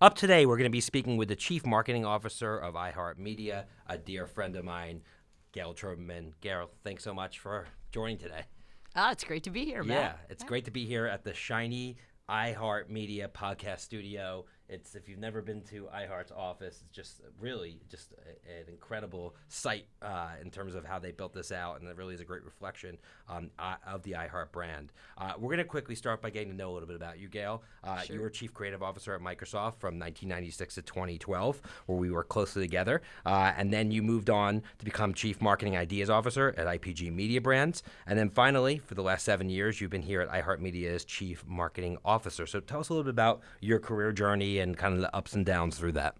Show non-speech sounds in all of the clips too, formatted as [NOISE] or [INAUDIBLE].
Up today, we're going to be speaking with the Chief Marketing Officer of iHeartMedia, a dear friend of mine, Gayle Troberman. Gayle, thanks so much for joining today. Ah, it's great to be here, Matt. Yeah, it's great to be here at the shiny iHeartMedia podcast studio. It's if you've never been to iHeart's office, it's just really just a, an incredible site uh, in terms of how they built this out, and it really is a great reflection um, uh, of the iHeart brand. Uh, we're going to quickly start by getting to know a little bit about you, Gayle. Uh, Sure. You were chief creative officer at Microsoft from 1996 to 2012, where we worked closely together, uh, and then you moved on to become chief marketing ideas officer at IPG Media Brands, and then finally, for the last seven years, you've been here at iHeartMedia as chief marketing officer. So tell us a little bit about your career journey and kind of the ups and downs through that.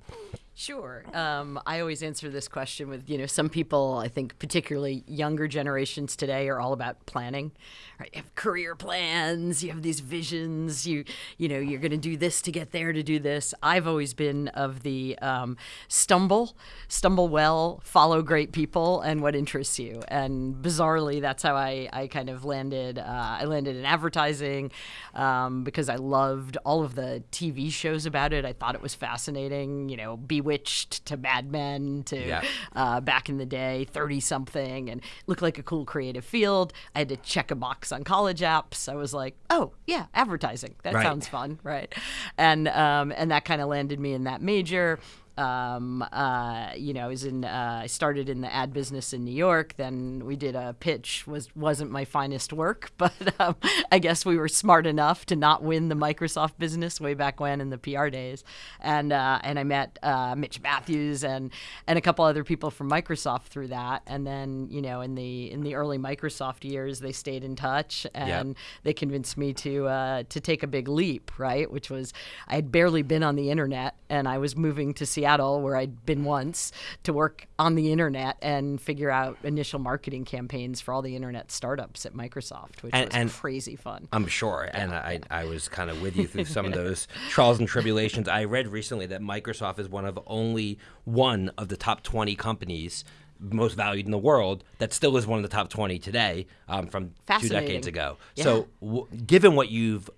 Sure. Um, I always answer this question with, you know, some people, I think particularly younger generations today are all about planning. Right? You have career plans, you have these visions, you, you know, you're going to do this to get there to do this. I've always been of the um, stumble, stumble well, follow great people and what interests you. And bizarrely, that's how I, I kind of landed. Uh, I landed in advertising um, because I loved all of the TV shows about it. I thought it was fascinating, you know, Bewitched to Mad Men to Yeah. uh, back in the day, 30 something, and looked like a cool creative field. I had to check a box on college apps. I was like, oh, yeah, advertising. That Right. sounds fun, right? And, um, and that kind of landed me in that major. Um, uh, you know, I was in. Uh, I started in the ad business in New York. Then we did a pitch. was wasn't my finest work, [LAUGHS] but um, I guess we were smart enough to not win the Microsoft business way back when in the PR days. And uh, and I met uh, Mitch Matthews and and a couple other people from Microsoft through that. And then you know, in the in the early Microsoft years, they stayed in touch and they convinced me to uh, to take a big leap, right? Which was I had barely been on the internet, and I was moving to Seattle, where I'd been once, to work on the internet and figure out initial marketing campaigns for all the internet startups at Microsoft, which And- was and- crazy fun. I'm sure, and I, I was kind of with you through some of [LAUGHS] those trials and tribulations. I read recently that Microsoft is one of only one of the top 20 companies most valued in the world that still is one of the top 20 today um, from two decades ago. Yeah. So, w- given what you've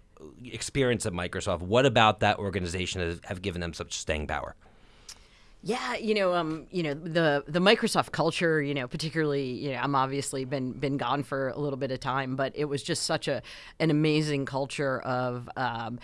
experienced at Microsoft, what about that organization has have given them such staying power? Yeah, you know, um, you know the the Microsoft culture. You know, particularly, you know, I'm obviously been been gone for a little bit of time, but it was just such a an amazing culture of, um,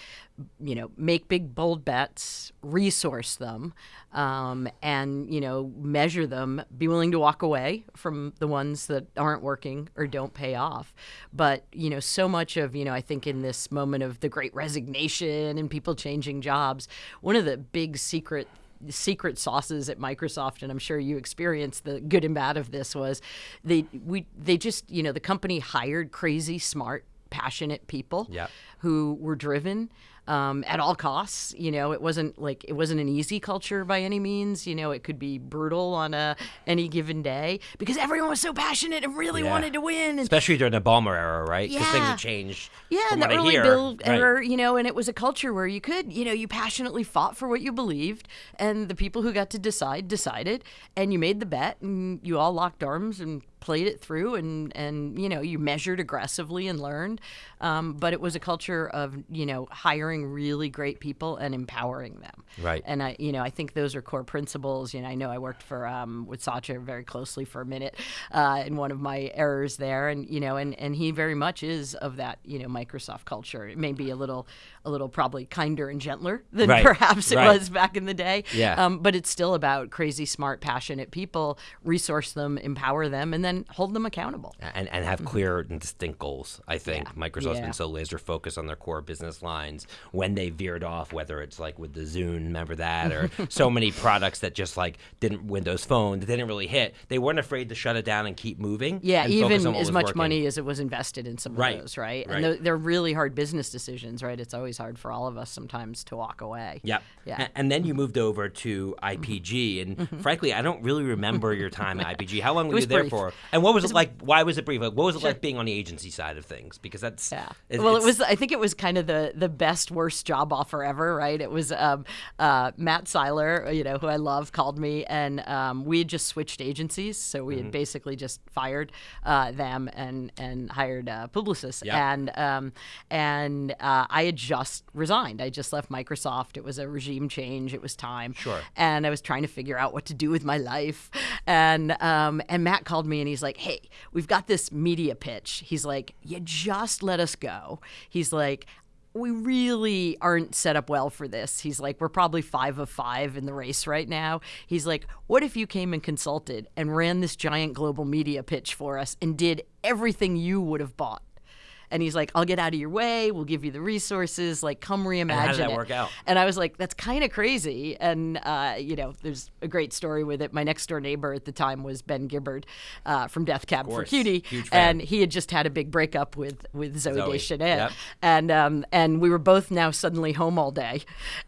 you know, make big bold bets, resource them, um, and you know, measure them. Be willing to walk away from the ones that aren't working or don't pay off. But you know, so much of you know, I think in this moment of the Great Resignation and people changing jobs, one of the big secret secret sauces at Microsoft, and I'm sure you experienced the good and bad of this was they we they just you know the company hired crazy smart passionate people Yep. who were driven um, at all costs. You know, it wasn't like it wasn't an easy culture by any means. You know, it could be brutal on a any given day because everyone was so passionate and really Yeah. wanted to win. And Especially during the Ballmer era, right? Because things Yeah. have changed. yeah, from and the early. Bill Right. era, you know, and it was a culture where you could, you know, you passionately fought for what you believed, and the people who got to decide decided, and you made the bet, and you all locked arms and played it through, and and you know, you measured aggressively and learned. Um, but it was a culture of you know hiring really great people and empowering them. Right. And I, you know, I think those are core principles. You know, I know I worked for um, with Satya very closely for a minute uh, in one of my errors there, and you know, and and he very much is of that you know Microsoft culture. It may be a little a little probably kinder and gentler than Right, perhaps it right. was back in the day. Yeah. Um, but it's still about crazy, smart, passionate people. Resource them, empower them, and then hold them accountable. and, and have clear and distinct goals. I think Microsoft's Mm-hmm. Yeah. been so laser focused on their core business lines. When they veered off, whether it's like with the Zune, remember that, or [LAUGHS] so many products that just like didn't Windows Phone, that didn't really hit. They weren't afraid to shut it down and keep moving. Yeah, and even as much working. money as it was invested in some of Right, those, right? right. And they're, they're really hard business decisions, right? It's always hard for all of us sometimes to walk away. Yep. Yeah. A- And then you moved over to IPG, and frankly, I don't really remember your time at IPG. How long were you there brief. for? And what was it like? Why was it brief? Like, what was it like being on the agency side of things? Because that's Yeah. it- well, it was. I think it was kind of the the best worst job offer ever. Right. It was um, uh, Matt Seiler, you know, who I love, called me, and um, we had just switched agencies, so we Mm-hmm. had basically just fired uh, them and and hired uh, Publicis, Yeah. and um, and uh, I had just resigned. I just left Microsoft. It was a regime change. It was time. Sure. And I was trying to figure out what to do with my life, and um, and Matt called me and he's like, "Hey, we've got this media pitch." He's like, "You just let us go." He's like. We really aren't set up well for this. He's like, we're probably five of five in the race right now. He's like, what if you came and consulted and ran this giant global media pitch for us and did everything you would have bought? And he's like, I'll get out of your way. We'll give you the resources. Like, come reimagine how did that it. work out? And I was like, that's kind of crazy. And, uh, you know, there's a great story with it. My next door neighbor at the time was Ben Gibbard uh, from Death Cab for. Cutie. And he had just had a big breakup with, with Zoe, Zooey. Deschanel. Yep. And, um, and we were both now suddenly home all day.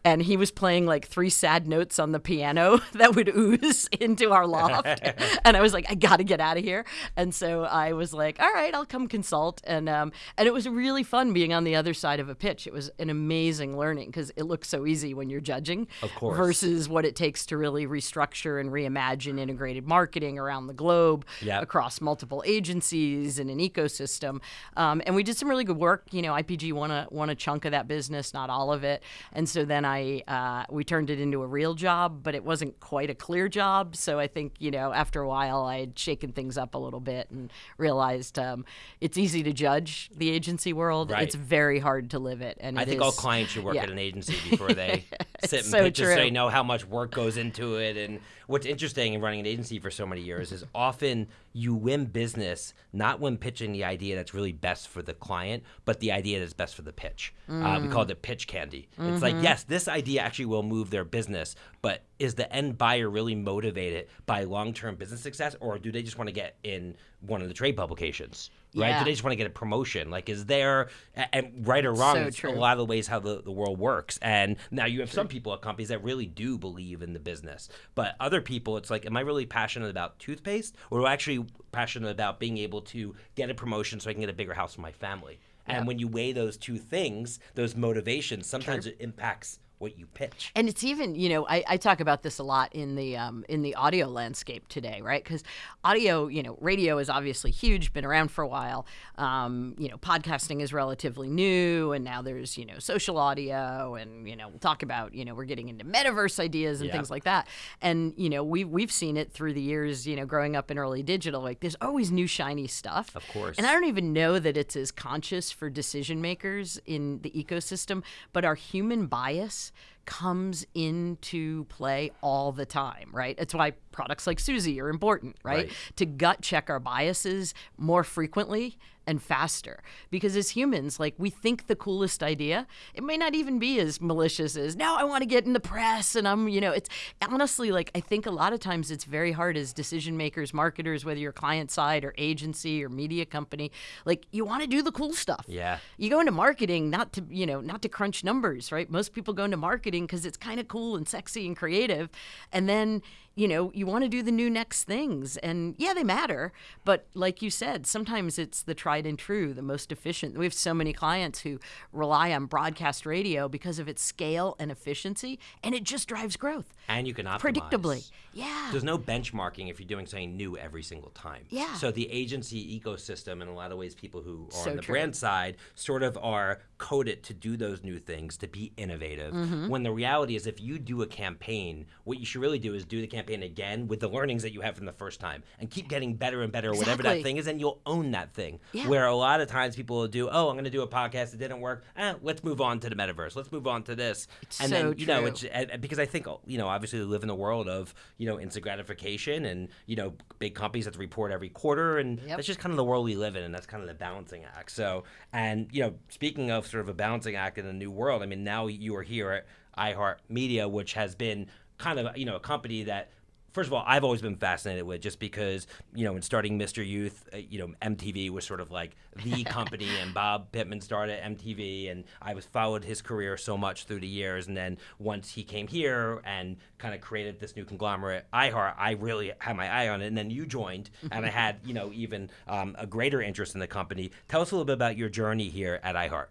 And he was playing like three sad notes on the piano [LAUGHS] that would ooze into our loft. [LAUGHS] and I was like, I got to get out of here. And so I was like, all right, I'll come consult. And, um, and it was really fun being on the other side of a pitch. It was an amazing learning because it looks so easy when you're judging Of course. versus what it takes to really restructure and reimagine integrated marketing around the globe Yep. across multiple agencies and an ecosystem. Um, and we did some really good work. You know, IPG won a won a chunk of that business, not all of it. And so then I uh, we turned it into a real job, but it wasn't quite a clear job. So I think you know after a while I had shaken things up a little bit and realized um, it's easy to judge the agency world. Right. It's very hard to live it. And I think all clients should work yeah. at an agency before they [LAUGHS] sit and so pitch, just so they know how much work goes into it. And what's interesting in running an agency for so many years is often you win business not when pitching the idea that's really best for the client, but the idea that's best for the pitch. Uh, we call it pitch candy. It's like, yes, this idea actually will move their business, but is the end buyer really motivated by long-term business success, or do they just want to get in one of the trade publications? Right? Yeah. Do they just want to get a promotion? Like, is there, and right or wrong, So true. a lot of the ways how the, the world works. And now you have some people at companies that really do believe in the business, but other people, it's like, am I really passionate about toothpaste, or am I actually passionate about being able to get a promotion so I can get a bigger house for my family? And when you weigh those two things, those motivations, sometimes it impacts what you pitch. And it's even, you know, I, I talk about this a lot in the um, in the audio landscape today, right? Because audio, you know, radio is obviously huge, been around for a while. Um, you know, podcasting is relatively new, and now there's you know social audio, and you know, we'll talk about you know we're getting into metaverse ideas and Yeah. things like that. And you know, we we've seen it through the years, you know, growing up in early digital. Like, there's always new shiny stuff. Of course. And I don't even know that it's as conscious for decision makers in the ecosystem, but our human bias comes into play all the time, right? That's why products like Suzy are important, right? Right. To gut check our biases more frequently and faster. Because as humans, like we think the coolest idea, it may not even be as malicious as now I want to get in the press and I'm, you know, it's honestly like I think a lot of times it's very hard as decision makers, marketers, whether you're client side or agency or media company, like you want to do the cool stuff. Yeah. You go into marketing not to, you know, not to crunch numbers, right? Most people go into marketing because it's kind of cool and sexy and creative. And then, you know, you want to do the new next things. And yeah, they matter. But like you said, sometimes it's the tried and true, the most efficient. We have so many clients who rely on broadcast radio because of its scale and efficiency, and it just drives growth And you can optimize. predictably. Yeah. There's no benchmarking if you're doing something new every single time. Yeah. So the agency ecosystem, in a lot of ways, people who are So on the true. brand side sort of are coded to do those new things, to be innovative. Mm-hmm. When the reality is, if you do a campaign, what you should really do is do the campaign again with the learnings that you have from the first time, and keep getting better and better, whatever that thing is, and you'll own that thing. Yeah. Where a lot of times people will do, oh, I'm going to do a podcast, it didn't work. Eh, let's move on to the metaverse. Let's move on to this. It's and so then you know, true. it's and- and because I think you know, obviously, we live in a world of you know instant gratification, and you know, big companies have to report every quarter, and Yep. that's just kind of the world we live in, and that's kind of the balancing act. So, and you know, speaking of sort of a balancing act in a new world, I mean, now you are here at iHeartMedia, which has been kind of you know a company that first of all, I've always been fascinated with just because you know, in starting Mr. Youth, uh, you know, MTV was sort of like the [LAUGHS] company, and Bob Pittman started MTV, and I was followed his career so much through the years, and then once he came here and kind of created this new conglomerate, iHeart, I really had my eye on it, and then you joined, [LAUGHS] and I had you know even um, a greater interest in the company. Tell us a little bit about your journey here at iHeart.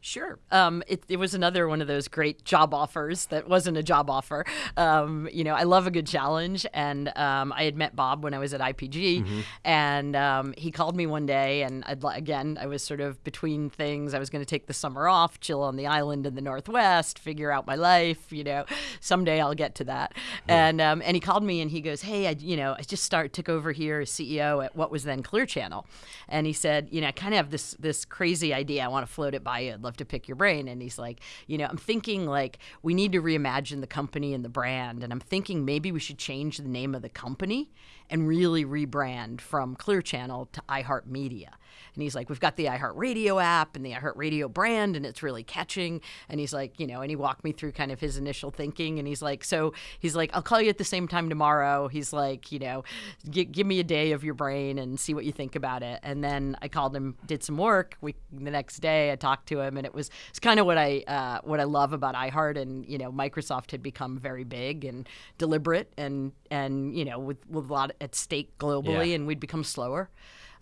Sure. Um, it, it, was another one of those great job offers that wasn't a job offer. Um, you know, I love a good challenge. And um, I had met Bob when I was at IPG. Mm-hmm. And um, he called me one day. And I'd, again, I was sort of between things. I was going to take the summer off, chill on the island in the Northwest, figure out my life. You know, someday I'll get to that. Yeah. And, um, and he called me and he goes, Hey, I, you know, I just start took over here as CEO at what was then Clear Channel. And he said, You know, I kind of have this, this crazy idea. I want to float it by you love to pick your brain. And he's like, you know, I'm thinking like we need to reimagine the company and the brand. And I'm thinking maybe we should change the name of the company and really rebrand from Clear Channel to iHeartMedia. And he's like, we've got the iHeartRadio app and the iHeartRadio brand, and it's really catching. And he's like, you know, and he walked me through kind of his initial thinking. And he's like, so he's like, I'll call you at the same time tomorrow. He's like, you know, give me a day of your brain and see what you think about it. And then I called him, did some work. We the next day I talked to him, and it was it's kind of what I uh, what I love about iHeart. And you know, Microsoft had become very big and deliberate, and and you know, with with a lot at stake globally, yeah. and we'd become slower.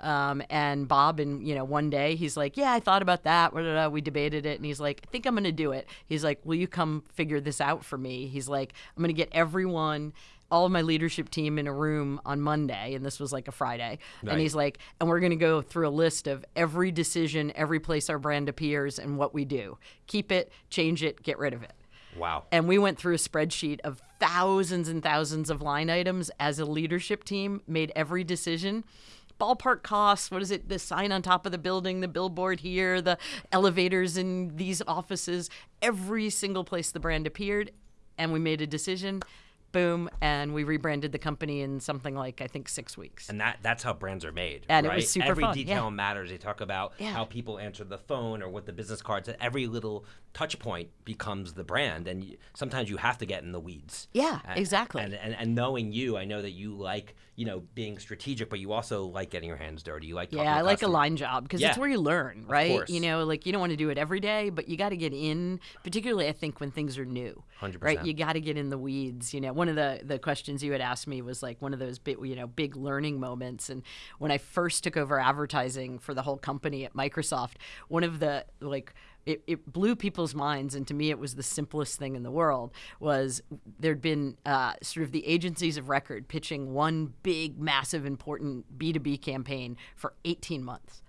Um, and Bob, and you know, one day he's like, "Yeah, I thought about that." We debated it, and he's like, "I think I'm going to do it." He's like, "Will you come figure this out for me?" He's like, "I'm going to get everyone." all of my leadership team in a room on Monday, and this was like a Friday. Right. And he's like, and we're going to go through a list of every decision, every place our brand appears, and what we do. Keep it, change it, get rid of it. Wow. And we went through a spreadsheet of thousands and thousands of line items as a leadership team, made every decision ballpark costs. What is it? The sign on top of the building, the billboard here, the elevators in these offices, every single place the brand appeared. And we made a decision boom, and we rebranded the company in something like I think six weeks. And that that's how brands are made. And right? it was super Every fun. detail yeah. matters. They talk about yeah. how people answer the phone or what the business cards. Every little touch point becomes the brand, and you, sometimes you have to get in the weeds. Yeah, exactly. And, and and knowing you, I know that you like you know being strategic, but you also like getting your hands dirty. You like yeah, I like a line job because yeah. it's where you learn, right? You know, like you don't want to do it every day, but you got to get in. Particularly, I think when things are new, 100%. right? You got to get in the weeds. You know, one of the the questions you had asked me was like one of those big, you know, big learning moments. And when I first took over advertising for the whole company at Microsoft, one of the like it, it, blew people's minds, and to me, it was the simplest thing in the world. Was there'd been uh, sort of the agencies of record pitching one big, massive, important B two B campaign for 18 months.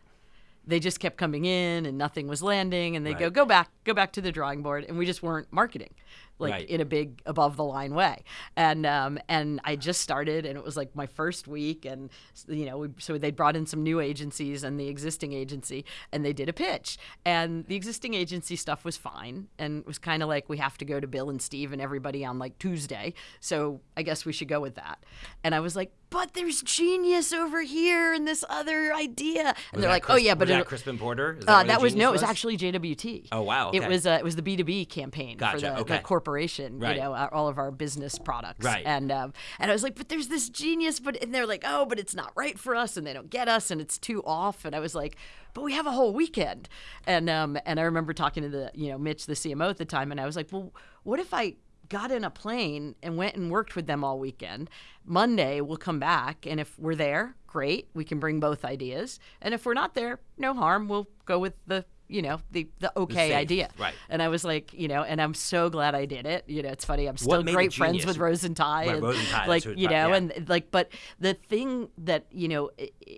They just kept coming in, and nothing was landing, and they right. go, "Go back, go back to the drawing board," and we just weren't marketing like right. in a big above the line way. And um, and I just started, and it was like my first week, and you know, we, so they brought in some new agencies and the existing agency, and they did a pitch, and the existing agency stuff was fine, and it was kind of like we have to go to Bill and Steve and everybody on like Tuesday, so I guess we should go with that. And I was like, but there's genius over here and this other idea. And was they're like, Chris, oh yeah, but was that Crispin Porter? That, uh, that was no, it was actually JWT. Oh wow, okay. it was uh, it was the B two B campaign gotcha. for the, okay. the corporation. Right. You know, all of our business products. Right. And um, and I was like, but there's this genius, but and they're like, oh, but it's not right for us, and they don't get us, and it's too off. And I was like, but we have a whole weekend. And um and I remember talking to the you know Mitch, the CMO at the time, and I was like, well, what if I got in a plane and went and worked with them all weekend. Monday, we'll come back, and if we're there, great. We can bring both ideas. And if we're not there, no harm. We'll go with the you know the the okay the idea. right. And i was like you know and i'm so glad i did it. You know it's funny i'm still great friends with rose and ty right, and rose and Ty, like you know yeah. and like but the thing that you know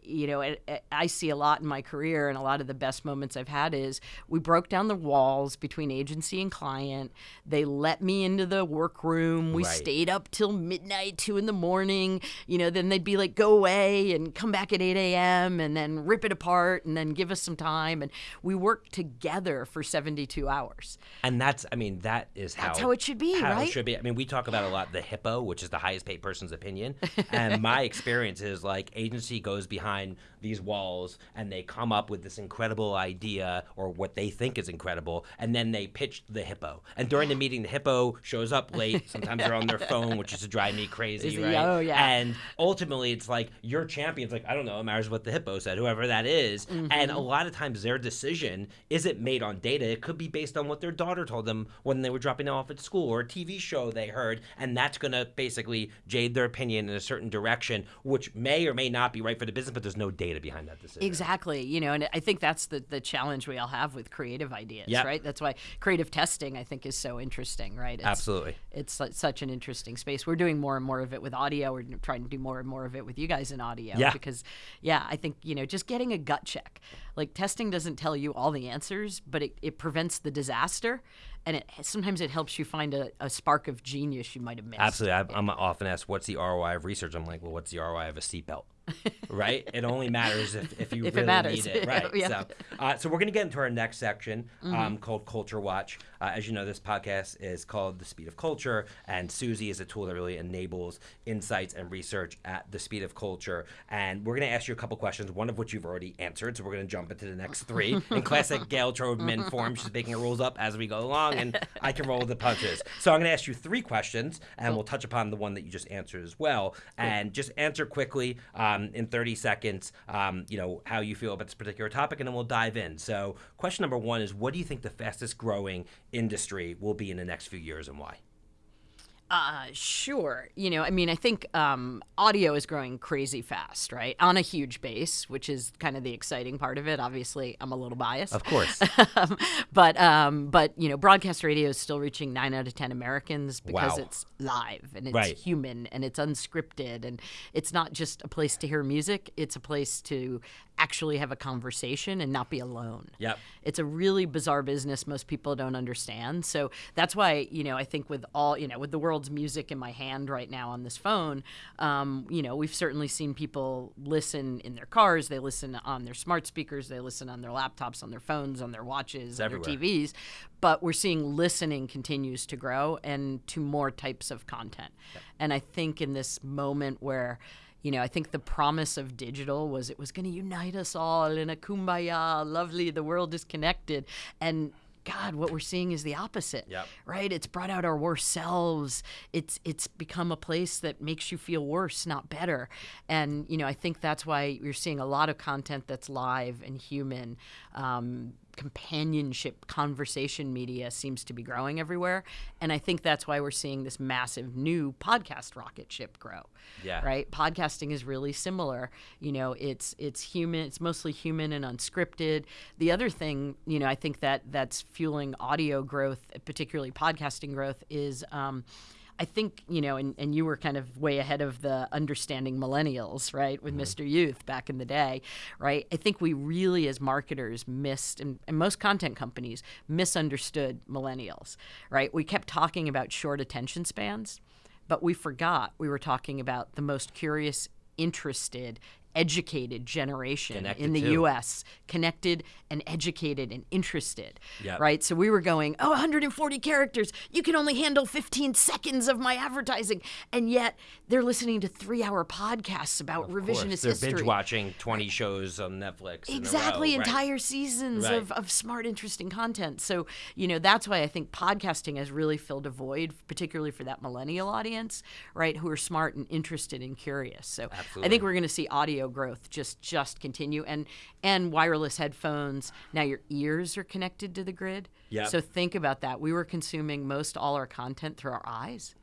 you know i see a lot in my career and a lot of the best moments i've had is we broke down the walls between agency and client. They let me into the workroom. We right. stayed up till midnight two in the morning. You know then they'd be like go away and come back at 8 a.m and then rip it apart and then give us some time. And we worked work together for 72 hours. And that's, I mean, that is how That's how it should be, how right? It should be. I mean, we talk about a lot the hippo, which is the highest paid person's opinion. [LAUGHS] and my experience is like agency goes behind these walls and they come up with this incredible idea or what they think is incredible, and then they pitch the hippo. And during the meeting, the hippo shows up late. [LAUGHS] Sometimes they're on their phone, which is to drive me crazy, right? oh, yeah. And ultimately, it's like your champion's like, I don't know, it matters what the hippo said, whoever that is. And Mm-hmm. a lot of times their decision isn't made on data. It could be based on what their daughter told them when they were dropping them off at school or a TV show they heard. And that's going to basically jade their opinion in a certain direction, which may or may not be right for the business, but there's no data behind that decision. Exactly. You know, and I think that's the, the challenge we all have with creative ideas, Yep. right? That's why creative testing, I think, is so interesting, right? It's, Absolutely. It's such an interesting space. We're doing more and more of it with audio. We're trying to do more and more of it with you guys in audio. Yeah. Because, yeah, I think, you know, just getting a gut check. Like, testing doesn't tell you all the answers, but it, it prevents the disaster. And it sometimes it helps you find a, a spark of genius you might have missed. Absolutely. I, I'm often asked, what's the ROI of research? I'm like, well, what's the ROI of a seatbelt? [LAUGHS] right? It only matters if, if you If it really matters. need it. [LAUGHS] Right. Yeah. So, uh, so we're going to get into our next section um, Mm-hmm. called Culture Watch. Uh, as you know, this podcast is called The Speed of Culture, and Suzy is a tool that really enables insights and research at the speed of culture. And we're going to ask you a couple questions, one of which you've already answered. So we're going to jump into the next three. [LAUGHS] In classic Gayle Troberman form, she's making her rules up as we go along, and [LAUGHS] I can roll with the punches. So I'm going to ask you three questions, and we'll touch upon the one that you just answered as well. And just answer quickly um, in 30 seconds, um, you know, how you feel about this particular topic, and then we'll dive in. So, question number one is what do you think the fastest growing industry will be in the next few years and why? Uh, sure. You know, I mean, I think um, audio is growing crazy fast, right? On a huge base, which is kind of the exciting part of it. Obviously, I'm a little biased. Of course. [LAUGHS] but um, but you know, broadcast radio is still reaching nine out of ten Americans because Wow. it's live and it's Right. human and it's unscripted and it's not just a place to hear music; it's a place to actually have a conversation and not be alone. Yep. It's a really bizarre business most people don't understand. So that's why, you know, I think with all, you know, with the world's music in my hand right now on this phone, um, you know, we've certainly seen people listen in their cars, they listen on their smart speakers, they listen on their laptops, on their phones, on their watches, on their. TVs. But we're seeing listening continues to grow and to more types of content. And I think in this moment where you know, I think the promise of digital was it was going to unite us all in a kumbaya, lovely, the world is connected. And God, what we're seeing is the opposite. Yep. Right? It's brought out our worst selves. It's it's become a place that makes you feel worse, not better. And you know, I think that's why you're seeing a lot of content that's live and human. Um, companionship conversation media seems to be growing everywhere. And i think that's why we're seeing this massive new podcast rocket ship grow Yeah. right? Podcasting is really similar. You know it's it's human it's mostly human and unscripted. The other thing you know i think that that's fueling audio growth particularly podcasting growth is um, I think, you know, and, and you were kind of way ahead of the understanding millennials, right, with mm-hmm. Mr. Youth back in the day, right? I think we really, as marketers, missed, and, and most content companies misunderstood millennials, right? We kept talking about short attention spans, but we forgot we were talking about the most curious, interested, educated generation Connected in the too. US, connected and educated and interested, Yep. right? So we were going, oh, 140 characters. You can only handle 15 seconds of my advertising. And yet they're listening to three hour podcasts about Of course. revisionist They're history. binge watching 20 shows on Netflix. Exactly, row, right? entire seasons Right. of, of smart, interesting content. So, you know, that's why I think podcasting has really filled a void, particularly for that millennial audience, right, who are smart and interested and curious. So I think we're going to see audio growth just just continue and and wireless headphones. Now your ears are connected to the grid. Yeah. So think about that. We were consuming most all our content through our eyes.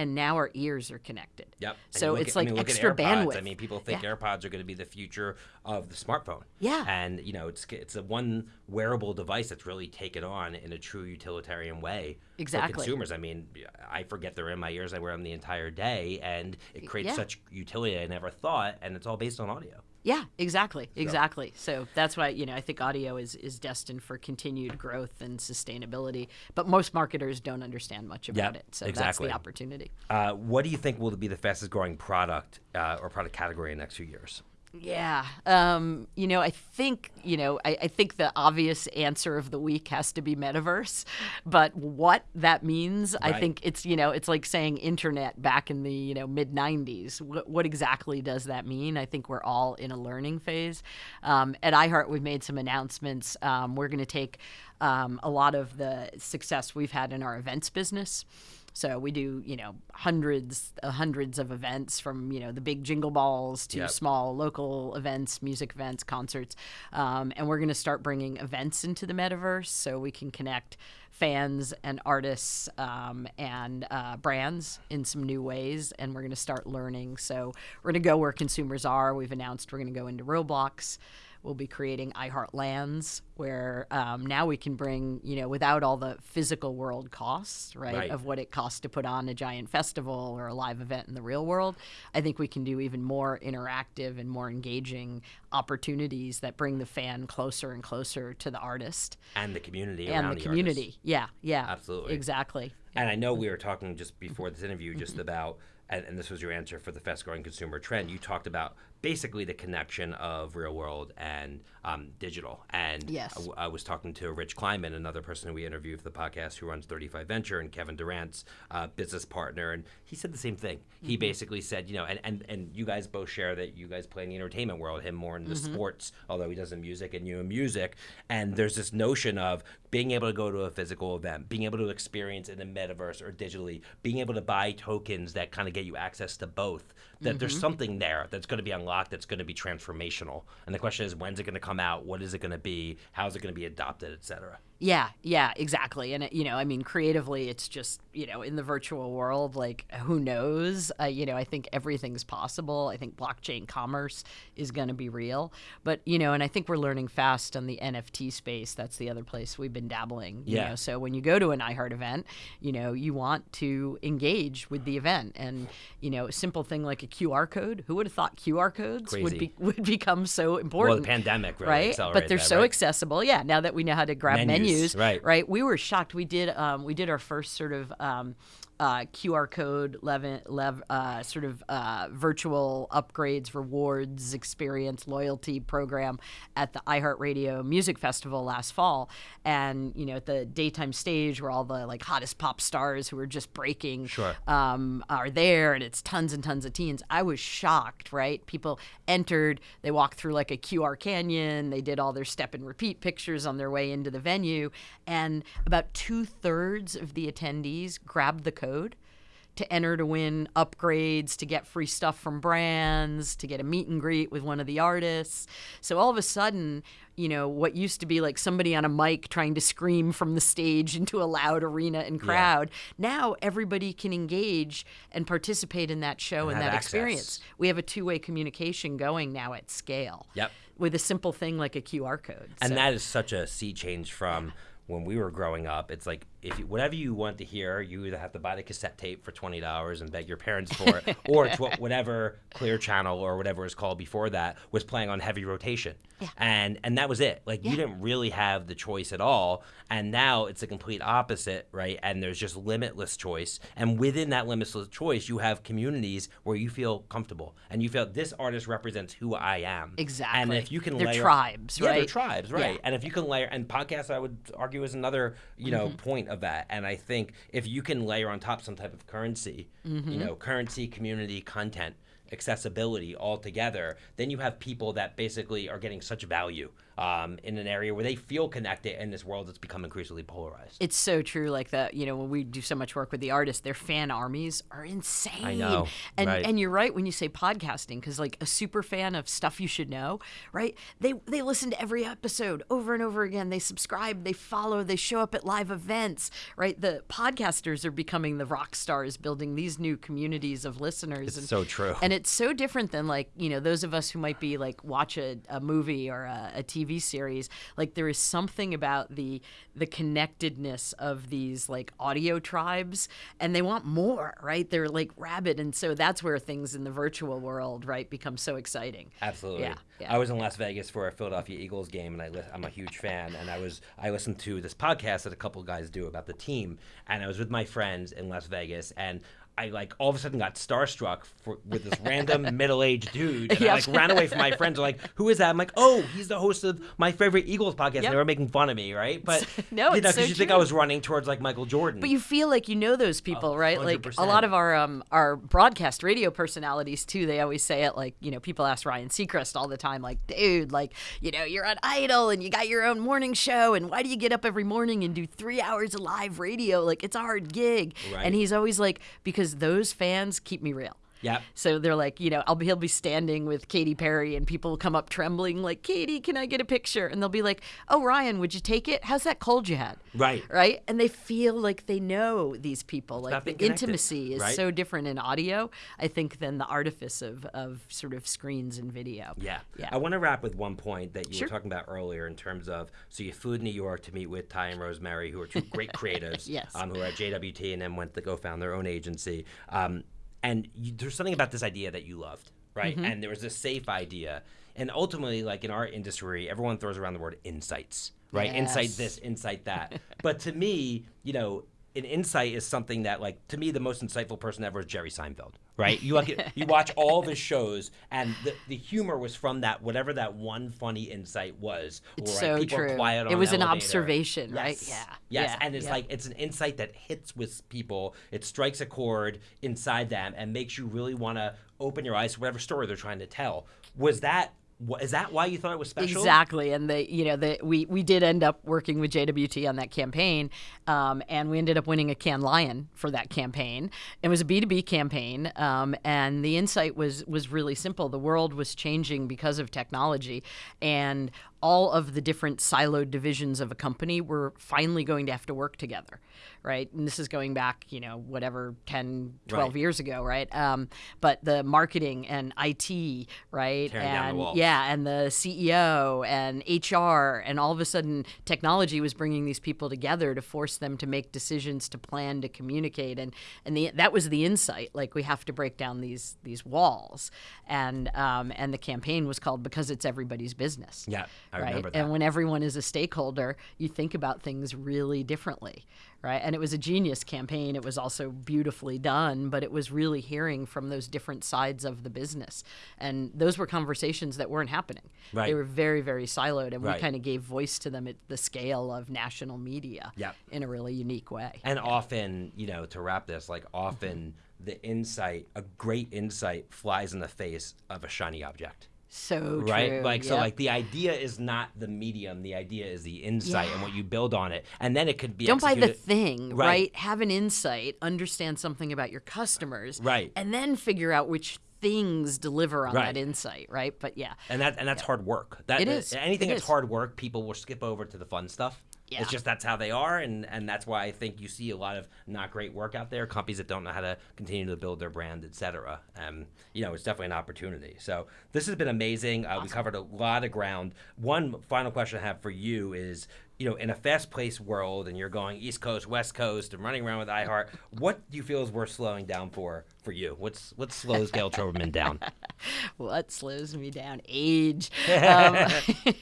And now our ears are connected. Yep. So it's at- I like mean, extra bandwidth. I mean, people think Yeah. AirPods are going to be the future of the smartphone. Yeah. And you know, it's it's a one wearable device that's really taken on in a true utilitarian way for Exactly. consumers. I mean, I forget they're in my ears. I wear them the entire day, and it creates yeah. such utility I never thought. And it's all based on audio. Yeah, exactly, exactly. So that's why you know I think audio is is destined for continued growth and sustainability. But most marketers don't understand much about Yep, it, so that's exactly. the opportunity. Uh, what do you think will be the fastest growing product uh, or product category in the next few years? Yeah. Um, you know, I think, you know, I, I, think the obvious answer of the week has to be metaverse. But what that means, right. I think it's, you know, it's like saying internet back in the, you know, mid 90s. What, what, exactly does that mean? I think we're all in a learning phase. Um, at iHeart, we've made some announcements. Um, we're going to take um, a lot of the success we've had in our events business. So we do, you know, hundreds, uh, hundreds of events from, you know, the big jingle balls to yep. small local events, music events, concerts, um, and we're going to start bringing events into the metaverse so we can connect fans and artists um, and uh, brands in some new ways. And we're going to start learning. So we're going to go where consumers are. We've announced we're going to go into Roblox. We'll be creating iHeart Lands, where um, now we can bring, you know, without all the physical world costs, right, right, of what it costs to put on a giant festival or a live event in the real world. I think we can do even more interactive and more engaging opportunities that bring the fan closer and closer to the artist and the community and the, the community. Artist. Yeah, yeah, absolutely, exactly. And I know we were talking just before this interview just about and, and, this was your answer for the fast growing consumer trend. You talked about basically the connection of real world and um, digital. And yes. I, was talking to Rich Kleiman, another person who we interviewed for the podcast who runs 35 Venture and Kevin Durant's uh, business partner. And he said the same thing. Mm-hmm. He basically said, you know, and, and, and you guys both share that you guys play in the entertainment world, him more in the mm-hmm. sports, although he does in music and you in music. And there's this notion of being able to go to a physical event, being able to experience in the metaverse or digitally, being able to buy tokens that kind of get you access to both, that mm-hmm. there's something there that's going to be unlocked that's going to be transformational. And the question is, when's it going to come out? What is it going to be? How's it going to be adopted, et cetera? Yeah, yeah, exactly. And, it, you know, I mean, creatively, it's just, you know, in the virtual world, like, who knows? Uh, you know, I think everything's possible. I think blockchain commerce is going to be real. But, you know, and I think we're learning fast on the NFT space. That's the other place we've been dabbling. You yeah. Know? So when you go to an iHeart event, you know, you want to engage with the event. And, you know, a simple thing like a QR code, who would have thought QR codes would be would become so important? Well, the pandemic really right? But they're that, so right? accessible. Yeah, now that we know how to grab menus, menus menus, right? Right. We were shocked. We did um, we did our first sort of um, uh, QR code, lev- lev- uh, sort of uh, virtual upgrades, rewards, experience, loyalty program at the iHeartRadio Music Festival last fall. And, you know, at the daytime stage where all the like hottest pop stars who are just breaking sure. um, are there and it's tons and tons of teens. I was shocked, right? People entered, they walked through like a QR canyon, they did all their step and repeat pictures on their way into the venue. And about two thirds of the attendees grabbed the code code to enter to win upgrades, to get free stuff from brands, to get a meet and greet with one of the artists. So all of a sudden, you know, what used to be like somebody on a mic trying to scream from the stage [LAUGHS] into a loud arena and crowd, yeah. now everybody can engage and participate in that show and, and that access. experience. We have a two way communication going now at scale. Yep. With a simple thing like a QR code. And so. that is such a sea change from when we were growing up, it's like if you, whatever you want to hear, you either have to buy the cassette tape for twenty dollars and beg your parents for it, [LAUGHS] or it's what, whatever Clear Channel or whatever it was called before that was playing on heavy rotation, yeah. and and that was it. Like yeah. you didn't really have the choice at all, and now it's the complete opposite, right? And there's just limitless choice, and within that limitless choice, you have communities where you feel comfortable and you feel this artist represents who I am. Exactly. And if you can they're layer, tribes, yeah, right? they're tribes, right? And if you can layer and podcasts, I would argue is another you know mm-hmm. point of that. And I think if you can layer on top some type of currency, mm-hmm. you know, currency, community, content, accessibility all together, then you have people that basically are getting such value um, in an area where they feel connected in this world that's become increasingly polarized. It's so true. Like that, you know, when we do so much work with the artists, their fan armies are insane. I know, and right. and you're right when you say podcasting, because like a super fan of stuff you should know, right? They they listen to every episode over and over again. They subscribe, they follow, they show up at live events, right? The podcasters are becoming the rock stars, building these new communities of listeners. It's and, so true. And it's so different than like you know those of us who might be like watch a, a movie or a, a TV TV series, like there is something about the the connectedness of these like audio tribes, and they want more, right? They're like rabid, and so that's where things in the virtual world, right, become so exciting. Absolutely. Yeah. yeah. I was in Las Vegas for a Philadelphia Eagles game, and I li- I'm a huge fan, and I was I listened to this podcast that a couple guys do about the team, and I was with my friends in Las Vegas, and I like all of a sudden got starstruck for, with this random [LAUGHS] middle-aged dude, and. I like ran away from my friends. Like, "Who is that?" I'm like, "Oh, he's the host of my favorite Eagles podcast." Yep. And they were making fun of me, right? [LAUGHS] But No, you it's know, so you think I was running towards like Michael Jordan. But you feel like you know those people, right? Like a lot of our um, our broadcast radio personalities too. They always say it like you know people ask Ryan Seacrest all the time, like, dude, like you know you're on Idol and you got your own morning show, and why do you get up every morning and do three hours of live radio? Like it's a hard gig. Right. And he's always like, because those fans keep me real. Yep. So they're like, you know, I'll be, he'll be standing with Katy Perry, and people will come up trembling, like, Katy, can I get a picture? And they'll be like, Oh, Ryan, would you take it? How's that cold you had? Right. Right. And they feel like they know these people. Like the intimacy is right? so different in audio, I think, than the artifice of, of sort of screens and video. Yeah. Yeah. I want to wrap with one point that you Sure. were talking about earlier in terms of so you flew to New York to meet with Ty and Rosemary, who are two great [LAUGHS] creatives, Yes. um, who are at JWT and then went to go found their own agency. Um, and you, there's something about this idea that you loved, right? Mm-hmm. And there was this safe idea. And ultimately, like in our industry, everyone throws around the word insights, right? Insight this, insight that. [LAUGHS] but to me, you know, an insight is something that, like, to me, the most insightful person ever is Jerry Seinfeld, [LAUGHS] right? You look at, you watch all of his shows, and the, the humor was from that whatever that one funny insight was. It's or, so true. It was an observation, right? Yeah. Yes, Yeah. and it's Yeah. like it's an insight that hits with people. It strikes a chord inside them and makes you really want to open your eyes to whatever story they're trying to tell. Was that? Is that why you thought it was special? Exactly, and the you know the we we did end up working with JWT on that campaign, um, and we ended up winning a Cannes Lion for that campaign. It was a B two B campaign, um, and the insight was was really simple. The world was changing because of technology, and all of the different siloed divisions of a company were finally going to have to work together, right? And this is going back, you know, whatever 10, 12 Right. years ago, right? Um, but the marketing and IT, right? Tearing and yeah, and the CEO and HR, and all of a sudden, technology was bringing these people together to force them to make decisions, to plan, to communicate, and and the, that was the insight. Like we have to break down these these walls, and um, and the campaign was called because it's everybody's business. Yeah, I right. remember that. And when everyone is a stakeholder, you think about things really differently, right? And it was a genius campaign. It was also beautifully done, but it was really hearing from those different sides of the business. And those were conversations that weren't happening. Right. They were very, very siloed, and Right. we kind of gave voice to them at the scale of national media Yep. in a really unique way. And often, you know, to wrap this, like often the insight, a great insight, flies in the face of a shiny object. So right true. like so like the idea is not the medium the idea is the insight and what you build on it and then it could be don't buy the thing, Right. right. Have an insight, understand something about your customers, Right. and then figure out which things deliver on Right. that insight, right? But yeah, and that and that's hard work that It is. anything It that's is. hard work people will skip over to the fun stuff Yeah. it's just that's how they are and and that's why i think you see a lot of not great work out there companies that don't know how to continue to build their brand etc um you know it's definitely an opportunity so this has been amazing uh, we covered a lot of ground one final question i have for you is you know, in a fast-paced world, and you're going East Coast, West Coast, and running around with iHeart, what do you feel is worth slowing down for for you? What's what slows Gayle [LAUGHS] Troberman down? what slows me down? Age. [LAUGHS] Um, [LAUGHS]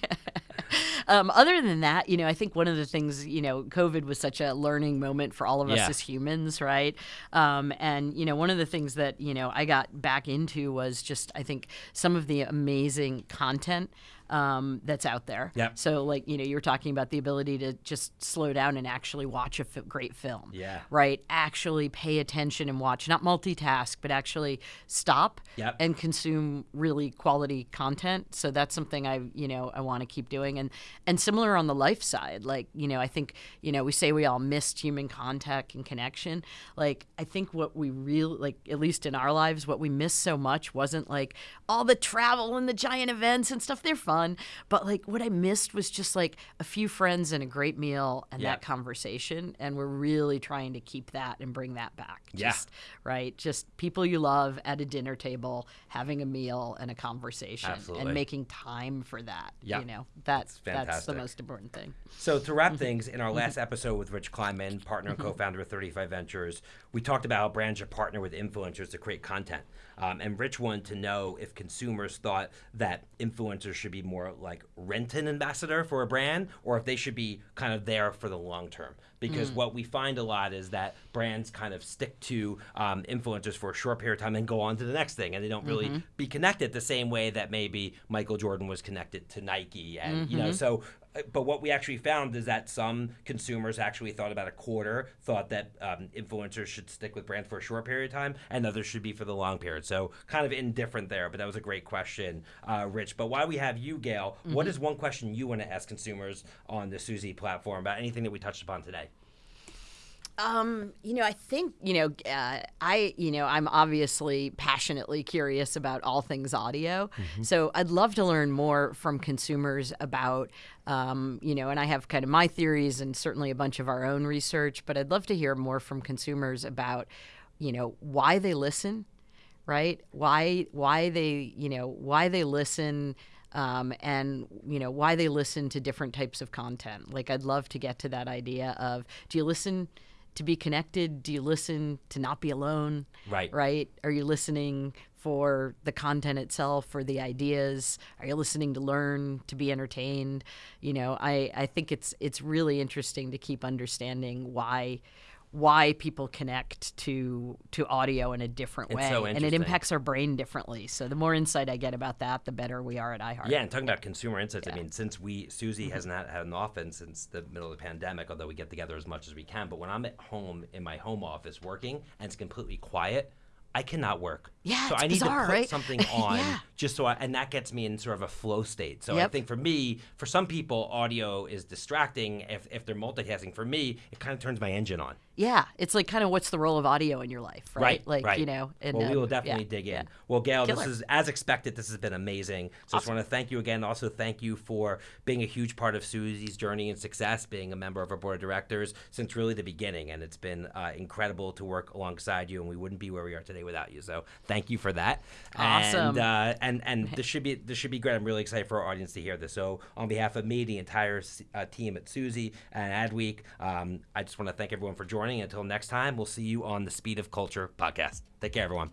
um, other than that, you know, I think one of the things, you know, COVID was such a learning moment for all of us Yeah. as humans, right? Um, and you know, one of the things that you know I got back into was just I think some of the amazing content. Um, that's out there. Yep. So, like, you know, you were talking about the ability to just slow down and actually watch a great film. Yeah. Right. Actually pay attention and watch, not multitask, but actually stop Yep. and consume really quality content. So that's something I, you know, I want to keep doing. And and similar on the life side, like, you know, I think, you know, we say we all missed human contact and connection. Like, I think what we really like, at least in our lives, what we missed so much wasn't like all the travel and the giant events and stuff. They're fun, but like what I missed was just like a few friends and a great meal and Yeah. that conversation. And we're really trying to keep that and bring that back. Yeah. Right? Just people you love at a dinner table, having a meal and a conversation, Absolutely. and making time for that. Yep. You know, that's that's the most important thing. So to wrap [LAUGHS] things, in our last [LAUGHS] episode with Rich Kleiman, partner and mm-hmm. co-founder of 35 Ventures, we talked about how brands should partner with influencers to create content. Um, and Rich wanted to know if consumers thought that influencers should be more like rent an ambassador for a brand or if they should be kind of there for the long term. Because what we find a lot is that brands kind of stick to um, influencers for a short period of time and go on to the next thing, and they don't really be connected the same way that maybe Michael Jordan was connected to Nike, and you know, so uh, but what we actually found is that some consumers actually thought about a quarter, thought that um, influencers should stick with brands for a short period of time, and others should be for the long period. So kind of indifferent there, but that was a great question, uh, Rich. But why we have you, Gayle, what is one question you want to ask consumers on the Suzy platform about anything that we touched upon today? Um, you know, I think you know, uh, I you know, I'm obviously passionately curious about all things audio. So I'd love to learn more from consumers about, um, you know, and I have kind of my theories and certainly a bunch of our own research. But I'd love to hear more from consumers about, you know, why they listen, right? Why why they you know why they listen. Um, and you know why they listen to different types of content. Like I'd love to get to that idea of do you listen to be connected? Do you listen to not be alone? Right. Right? Are you listening for the content itself, for the ideas? Are you listening to learn, to be entertained? You know, I, I think it's it's really interesting to keep understanding why why people connect to to audio in a different way so and it impacts our brain differently so the more insight i get about that the better we are at iHeart Yeah, and talking about consumer insights, I mean, since we Suzy mm-hmm. has not had an office since the middle of the pandemic, although we get together as much as we can. But when I'm at home in my home office working and it's completely quiet, I cannot work. Yeah, so I need bizarre, to put right? something [LAUGHS] on Yeah. just so I, and that gets me in sort of a flow state. So I think for me, for some people, audio is distracting. If if they're multitasking, for me, it kind of turns my engine on. Yeah it's like kind of what's the role of audio in your life right, Right, like right. you know and, well, we uh, will definitely yeah, dig in. yeah. Well, Gayle, this is as expected. This has been amazing. So I just want to thank you again. Also, thank you for being a huge part of Suzy's journey and success, being a member of our board of directors since really the beginning, and it's been uh, incredible to work alongside you. And we wouldn't be where we are today without you. So thank you for that. Awesome. And uh, and and [LAUGHS] this should be this should be great. I'm really excited for our audience to hear this. So on behalf of me, the entire uh, team at Suzy and Adweek, um, I just want to thank everyone for joining morning. Until next time, we'll see you on the Speed of Culture podcast. Take care, everyone.